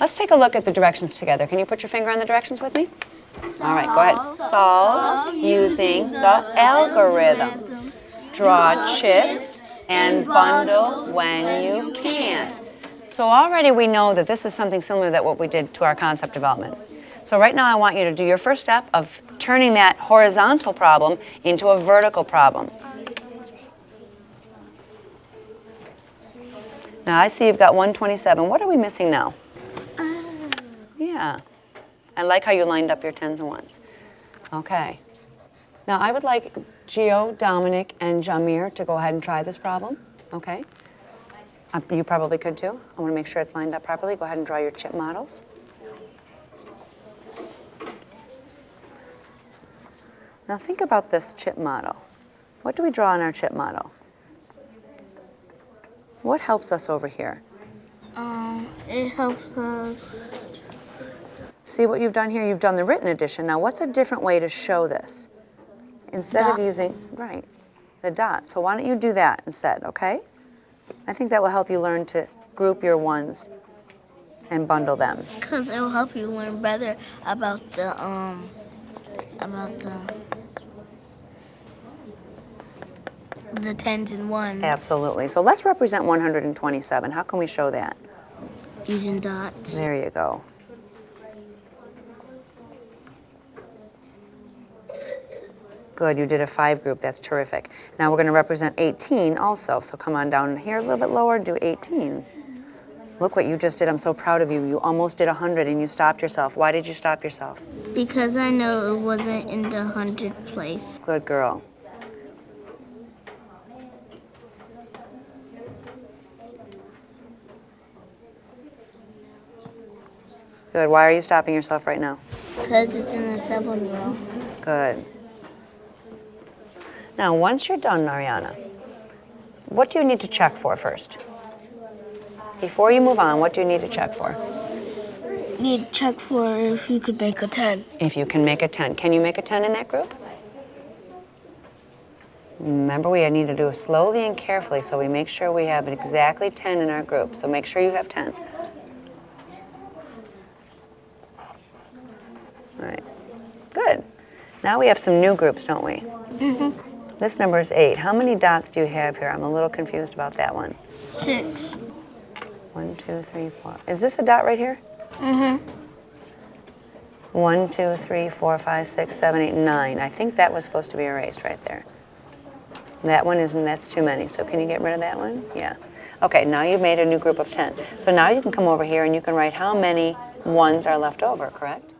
Let's take a look at the directions together. Can you put your finger on the directions with me? All right, go ahead. Solve using the algorithm. Draw chips and bundle when you can. So already we know that this is something similar that what we did to our concept development. So right now I want you to do your first step of turning that horizontal problem into a vertical problem. Now I see you've got 127. What are we missing now? Yeah. I like how you lined up your tens and ones. Okay. Now I would like Gio, Dominic, and Jamir to go ahead and try this problem. Okay? Uh, You probably could too. I want to make sure it's lined up properly. Go ahead and draw your chip models. Now think about this chip model. What do we draw in our chip model? What helps us over here? Um, it helps us. See what you've done here? You've done the written edition. Now, what's a different way to show this? Instead of using, right, the dot. So why don't you do that instead, okay? I think that will help you learn to group your ones and bundle them. Cause it will help you learn better about the um, about the the tens and ones. Absolutely. So let's represent 127. How can we show that? Using dots. There you go. Good, you did a five group, that's terrific. Now we're gonna represent 18 also, so come on down here a little bit lower, do 18. Look what you just did, I'm so proud of you. You almost did 100 and you stopped yourself. Why did you stop yourself? Because I know it wasn't in the hundred place. Good girl. Good, why are you stopping yourself right now? Cause it's in the seven row. Good. Now, once you're done, Ariana, what do you need to check for first? Before you move on, what do you need to check for? Need to check for if you could make a ten. If you can make a 10. Can you make a 10 in that group? Remember, we need to do it slowly and carefully so we make sure we have exactly 10 in our group. So make sure you have 10. All right. Good. Now we have some new groups, don't we? Mm-hmm. This number is 8. How many dots do you have here? I'm a little confused about that one. Six. One, two, three, four. Is this a dot right here? Mm-hmm. One, two, three, four, five, six, seven, eight, nine. I think that was supposed to be erased right there. That one isn't, that's too many. So can you get rid of that one? Yeah. Okay, now you've made a new group of 10. So now you can come over here and you can write how many ones are left over, correct?